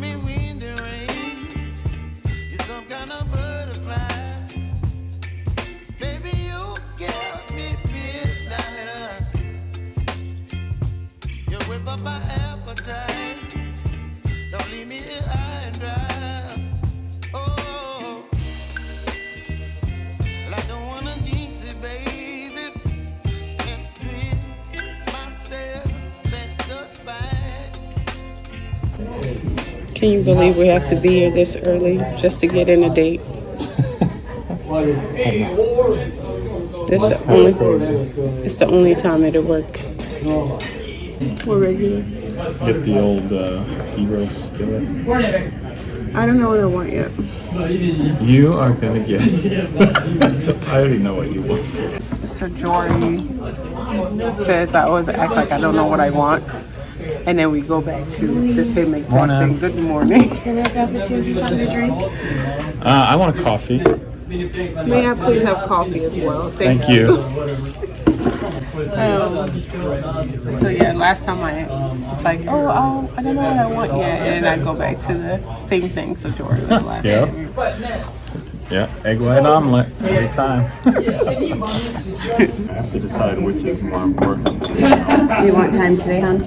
me rain. You're some kind of butterfly. Baby, you me midnight. You whip up my appetite. Don't leave me here high and dry. Can you believe we have to be here this early just to get in a date? It's the only. It's the only time it'll work. We're regular. Get the old uh, gyros skillet. I don't know what I want yet. You are gonna get. I already know what you want. So Jory says I always act like I don't know what I want. And then we go back to the same exact Morning. thing. Good morning. Can I have the two of you something to drink? Uh, I want a coffee. May I please have coffee as well? Thank you. Um, so yeah, last time I it's like, oh, oh, I don't know what I want yet, and I go back to the same thing. So Jordan was laughing. Yeah. Yeah, egg white omelet every time. I have to decide which is more important. Do you want time today, hon?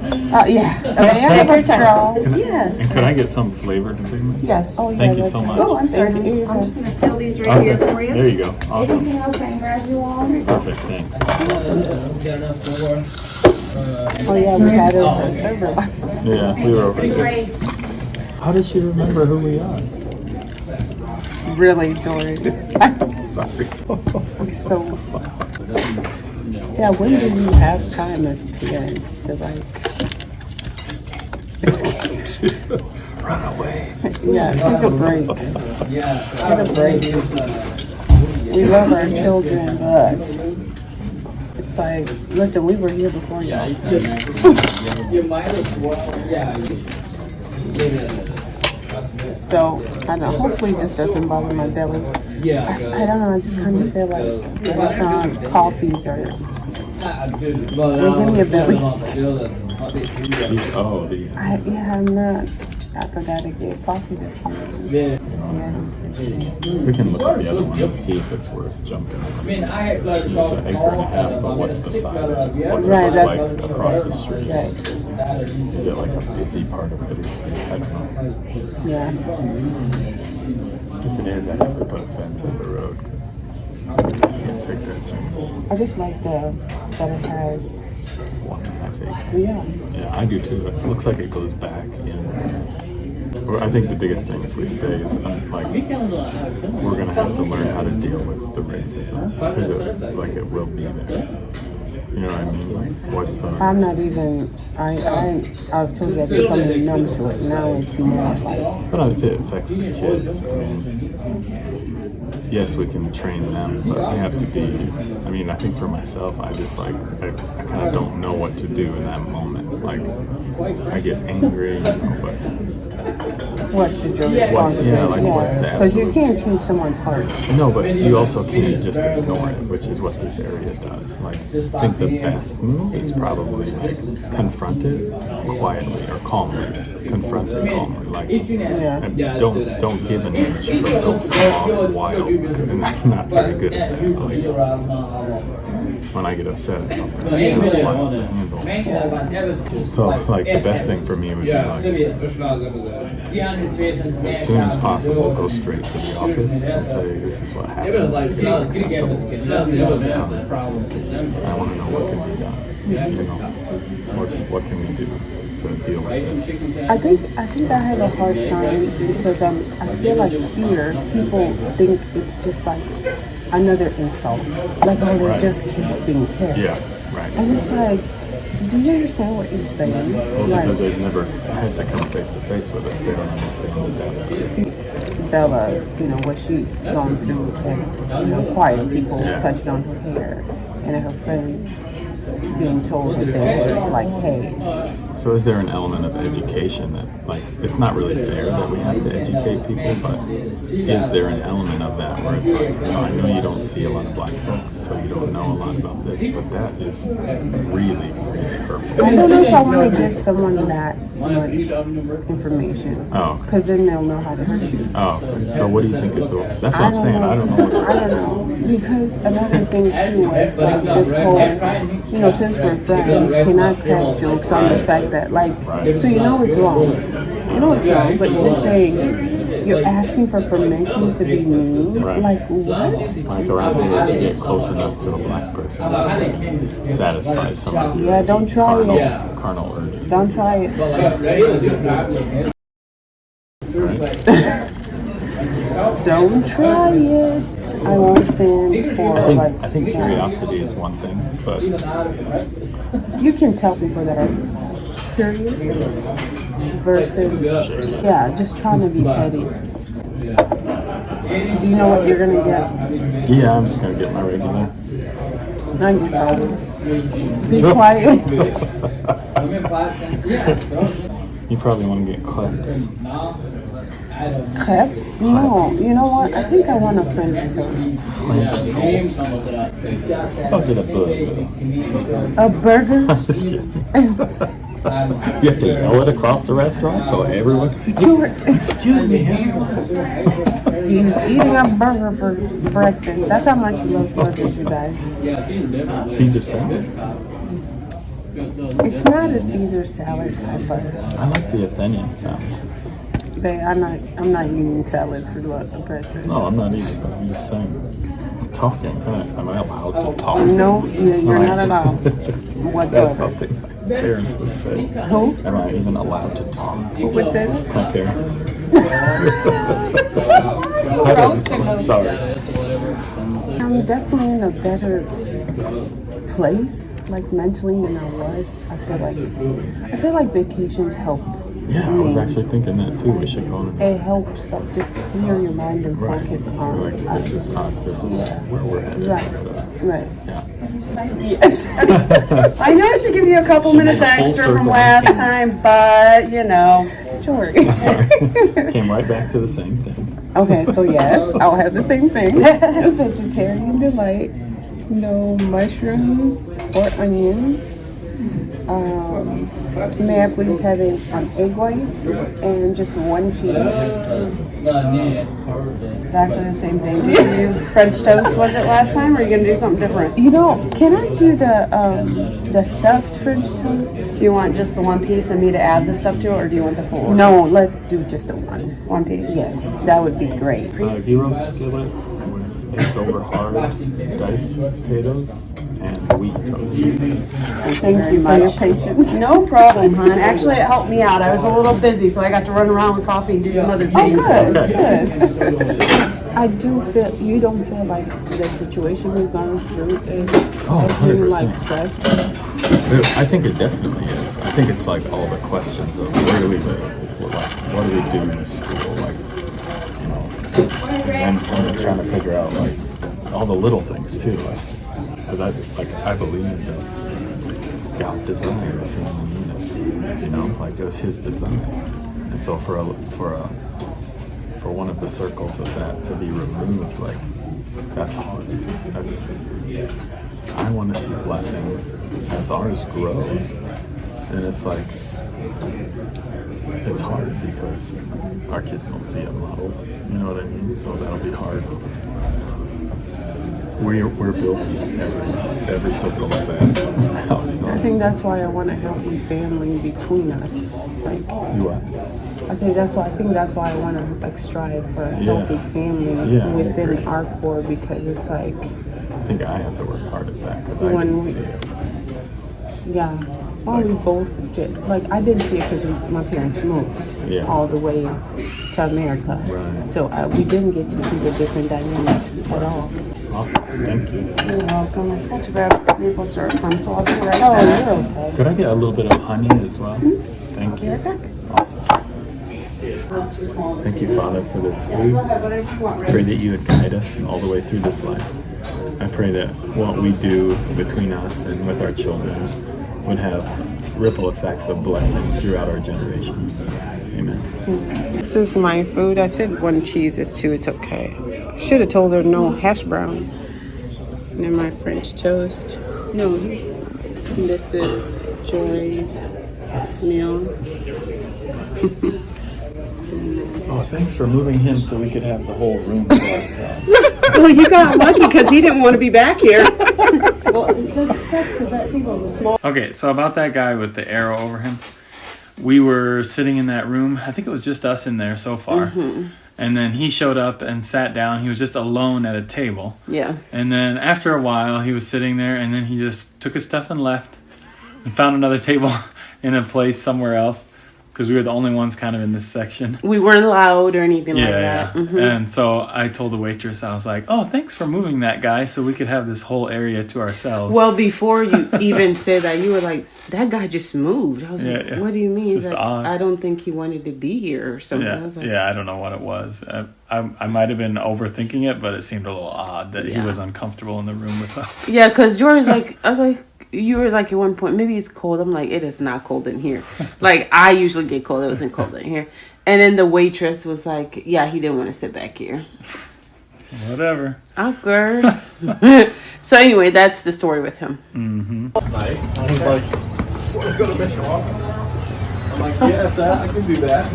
Uh, yeah. May I have a straw? Yes. And could I get some flavored food? Yes. Oh, Thank you so much. Oh, I'm sorry. Thank you. I'm just gonna steal these right here for you. There you go. Awesome. Anything else I can grab you all? Perfect. Thanks. Oh yeah, we had it for server last. Yeah, we were over there. Great. How does she remember who we are? Really, Jory. I'm Sorry. so. Yeah, when do you have time as parents to like escape? Run away. Yeah, take a break. Yeah, Take a break. We love our children, but it's like, listen, we were here before y'all. You might as well, yeah. So I don't know. Hopefully, this doesn't bother my belly. Yeah. I, I don't know. I just kind of feel like restaurant coffees are. Well, give me a belly. These, oh, these. I, yeah, I'm not. I forgot to get coffee this morning. Yeah. Yeah. We can look at the other one and see if it's worth jumping. I mean, I had blood It's an acre and a half, but what's beside it? What's it Right, look that's- like across the street? Right. Is it like a busy part of it? Or is it- I don't know. Yeah. If it is, I have to put a fence at the road because I can't take that chance. I just like the that it has. One and a half acre. Yeah. Yeah, I do too. It looks like it goes back in. Well, I think the biggest thing if we stay is um, like we're gonna have to learn how to deal with the racism because it like it will be there. You know what I mean? Like what's uh, I'm not even. I I I've told you I've become numb to it. Now it's more like. But I if it affects the kids, I mean, yes, we can train them, but we have to be. I mean, I think for myself, I just like I, I kind of don't know what to do in that moment. Like I get angry, you know, but What should your What's- response be? yeah, like, what's the Because you can't change someone's heart. no, but you also can't just ignore it, which is what this area does. Like I think the best move is probably like confront it quietly or calmly. Confront it calmly, like. Yeah. And don't don't give an inch, but don't come off wild. And I'm not very good at that. Like, when I get upset at something, I kind of fly off the handle. So, like, the best thing for me would be like, as soon as possible, go straight to the office and say, "This is what happened. It's unacceptable. I want to know what can be done. You know, what what can we do to deal with this?" I think I think I have a hard time because um I feel like here people think it's just like another insult, like oh they're Right. just kids being kids. Yeah, right. And it's like, do you understand what you're saying? Well, like because they've never had to come face to face with it, they don't understand the depth. Bella, you know what she's gone through, and you know quiet people Yeah. touching on her hair, and her friends being told that they were just like, hey, So is there an element of education that, like, it's not really fair that we have to educate people, but is there an element of that where it's like, oh, I know you don't see a lot of black folks, so you don't know a lot about this, but that is really, really hurtful. I don't know if I want to give someone that much information. Oh, okay. Because then they'll know how to hurt you. Oh, okay. so what do you think is the? That's what I I'm saying. know. I don't know. I don't know. Because another thing too is like this whole, you know, since we're friends, can I crack jokes on the fact that like, so you know it's wrong. You know it's wrong, but you're saying you're asking for permission to be mean. Right. Like what? like around here, if you get close enough to a black person, satisfy some Yeah, don't try carnal, it. carnal urges. Don't try it. Right? Don't try it. I won't stand for I think like. I think curiosity is one thing, but You can tell people that are curious versus yeah, just trying to be petty. Do you know what you're gonna get? yeah, I'm just gonna get my regular. I guess I will. Be quiet. you probably want to get clips. Crepes? No. You know what? I think I want a French toast. I'll get a burger. A burger? Just kidding. You have to yell it across the restaurant so everyone. You're- Excuse me. He's eating a burger for breakfast. That's how much he loves burgers, you guys. Caesar salad. It's not a Caesar salad type, but I like the Athenian salad. babe, I'm not. I'm not eating salad for breakfast. No, I'm not either, but I'm just saying. Talking. Am I allowed to talk? No, you- you're not allowed That's whatsoever. something my parents would say. Who? Am I even allowed to talk? Who would say that? My parents. Roasting them. Sorry. I'm definitely in a better place, like mentally than I was. I feel like I feel like vacations help. Yeah, I was actually thinking that too. We should go on. It helps like just clear your mind and Right. focus on like, us. this is us. This is Yeah. where we're headed. Right. Right. Yeah. Yes. I know I should give you a couple Should minutes be a full extra from circle. last time, but you know. Sure. Sorry. Came right back to the same thing. Okay, so yes, I'll have the same thing. Vegetarian delight, no mushrooms or onions. Um, may I please have a, um, egg whites and just one cheese? Exactly the same thing. Did you do French toast was it last time, or are you gonna do something different? You know, can I do the um, the stuffed French toast? Do you want just the one piece and me to add the stuff to it, or do you want the full order? No, let's do just the one. One piece. Yes, that would be great. Uh, gyro skillet with eggs over hard diced potatoes and wheat toast. Thank you for your patience. No problem, hon. Actually, it helped me out. I was a little busy, so I got to run around with coffee and do some other Oh, things. good, good. I do feel, you don't feel like the situation we've gone through is Oh, has been like 100%. stressful. I think it definitely is. I think it's like all the questions of where do we live, what, like, what do we do in school, like, you know, and then and trying to figure out like all the little things too, like, because I like I believe that God designed the family unit, you know, like it was His design, and so for a for a for one of the circles of that to be removed, like that's hard. That's I want to see blessing as ours grows, and it's like it's hard because our kids don't see a model. You know what I mean? So that'll be hard. We're we're building every every circle of that. You I think that's why I want a healthy family between us. Like, You are. I think that's why I think that's why I want to like strive for a Yeah. healthy family Yeah, within our core because it's like, I think I have to work hard at that because I didn't we- see it. Yeah. Well, we both did. Like, I didn't see it because my parents moved Yeah. all the way to America. Right. So uh, we didn't get to see the different dynamics at all. Awesome. Thank you. You're welcome. I forgot to grab maple syrup, hon, so I'll be right Oh, you're okay. Could I get a little bit of honey as well? Thank you. Right back. Awesome. Thank you, Father, for this food. Pray that you would guide us all the way through this life. I pray that what we do between us and with our children would have ripple effects of blessing throughout our generations. Amen. This is my food. I said one cheese is two. It's okay. Should have told her no hash browns. And then my French toast. No, he's, this is Joy's meal. Oh, thanks for moving him so we could have the whole room to ourselves. Well, you got lucky because he didn't want to be back here. well, that table is small. Okay, so about that guy with the arrow over him, we were sitting in that room. I think it was just us in there so far. Mm-hmm. And then he showed up and sat down. He was just alone at a table. Yeah. And then after a while, he was sitting there, and then he just took his stuff and left, and found another table in a place somewhere else because we were the only ones kind of in this section. We weren't loud or anything Yeah, like yeah. that. Mhm. And so I told the waitress, I was like, "Oh, thanks for moving that guy, so we could have this whole area to ourselves." Well, before you even said that, you were like, "That guy just moved." I was Yeah, like, yeah. "What do you mean?" Like. I don't think he wanted to be here or something. I yeah, was like, yeah, I don't know what it was. I, I, I might have been overthinking it, but it seemed a little odd that he was uncomfortable in the room with us. Yeah, because George's like, I was like, you were like at one point, maybe it's cold. I'm like, it is not cold in here. like I usually get cold. It wasn't cold in here. And then the waitress was like, yeah, he didn't want to sit back here. Whatever. Awkward. so anyway, that's the story with him. night. I was like, let's go to Mission Walk. I'm like, yes, I, I can do that.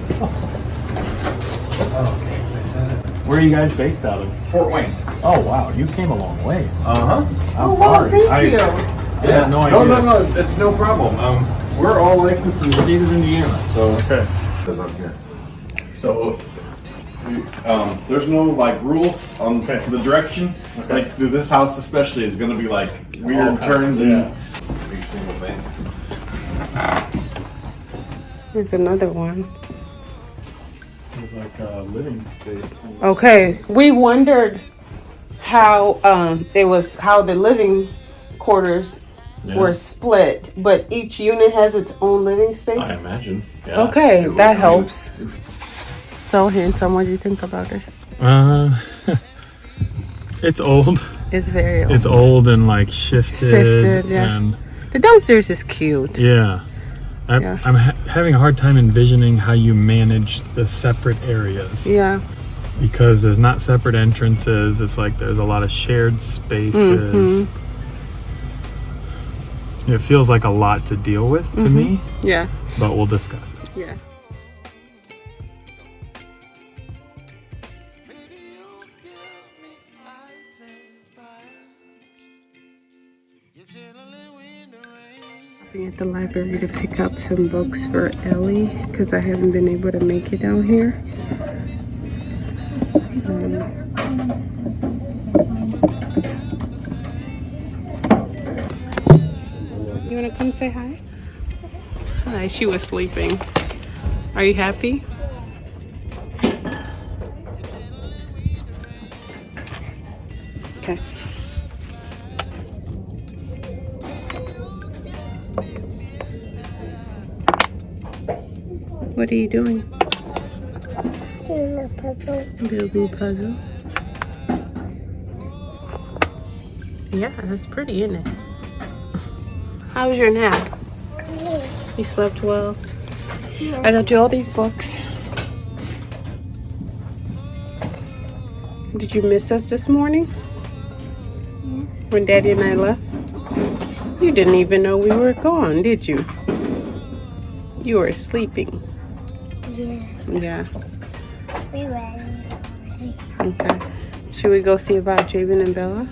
Oh, okay. I said it. Where are you guys based out of? Fort Wayne. Oh wow, you came a long ways. Uh huh. I'm sorry. I, Yeah, no no, idea. no, no, it's no problem. Um, we're all licensed in the state of Indiana, so. Okay. Is up here. So, um, there's no like rules on Okay. the direction. Okay. Like this house especially is gonna be like weird All kinds, turns yeah. and big single thing. There's another one. It's like a living space. Okay, we wondered how um it was how the living quarters were split, but each unit has its own living space. I imagine. Yeah. Okay, It was- that helps. So handsome. What do you think about it? Uh, it's old. It's very old. It's old and like shifted. Shifted, yeah. And the downstairs is cute. yeah. I'm, Yeah. I'm ha- having a hard time envisioning how you manage the separate areas Yeah. because there's not separate entrances. It's like there's a lot of shared spaces. It feels like a lot to deal with to me, Yeah. but we'll discuss it. Yeah. Baby, you give me ice and fire. You're chilling in the at the library to pick up some books for Ellie because I haven't been able to make it out here. Um, want to come say hi? Hi, she was sleeping. Are you happy? Okay. What are you doing? Doing a puzzle. Building puzzle. Yeah, that's pretty, isn't it? How was your nap? You slept well. I got you all these books. Did you miss us this morning? When Daddy and I left? You didn't even know we were gone, did you? You were sleeping. Yeah, Yeah. we ran. Okay. Should we go see about Jabin and Bella?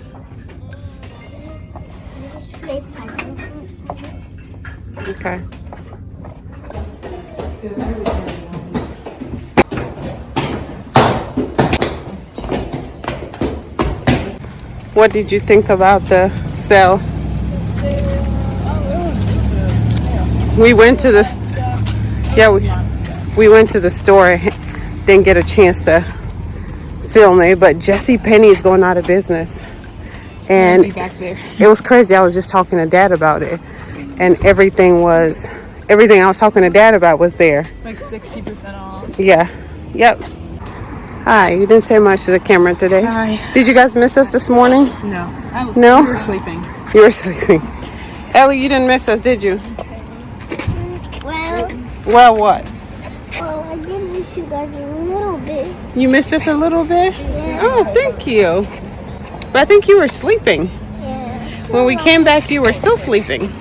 Okay. What did you think about the sale? We went to the yeah we we went to the store. Didn't get a chance to film it, but JCPenney is going out of business, and back there. it was crazy. I was just talking to Dad about it, and everything was everything I was talking to Dad about was there. Like 60% off. Yeah. Yep. Hi. You didn't say much to the camera today. Hi. Did you guys miss us this morning? No. I was No? we were sleeping. You were sleeping. Ellie, you didn't miss us, did you? Well. Well, what? Well, I did miss you guys a little bit. You missed us a little bit? Yeah. Oh, thank you. But I think you were sleeping. Yeah. When we came back, you were still sleeping.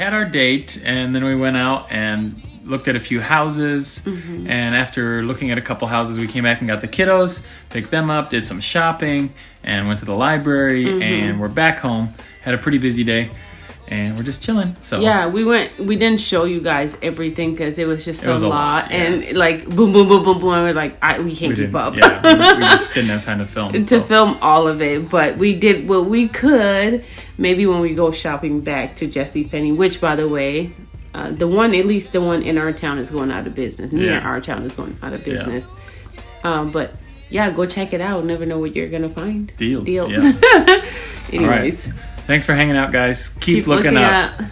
Had our date, and then we went out and looked at a few houses. Mm-hmm. And after looking at a couple houses, we came back and got the kiddos, picked them up, did some shopping, and went to the library. Mm-hmm. And we're back home. Had a pretty busy day, and we're just chilling. So Yeah, we went. We didn't show you guys everything because it was just It was a lot, lot, yeah. and like boom, boom, boom, boom, boom. And we're like, I, we can't we keep up. Yeah, we, we just didn't have time to film. to so. film all of it, but we did what we could. Maybe when we go shopping back to JCPenney, which by the way, uh, the one at least the one in our town is going out of business. Near Yeah. our town is going out of business. Yeah. Um, but yeah, go check it out. Never know what you're gonna find. Deals, Deals. yeah. Anyways, Thanks for hanging out, guys. Keep, keep looking, looking up. at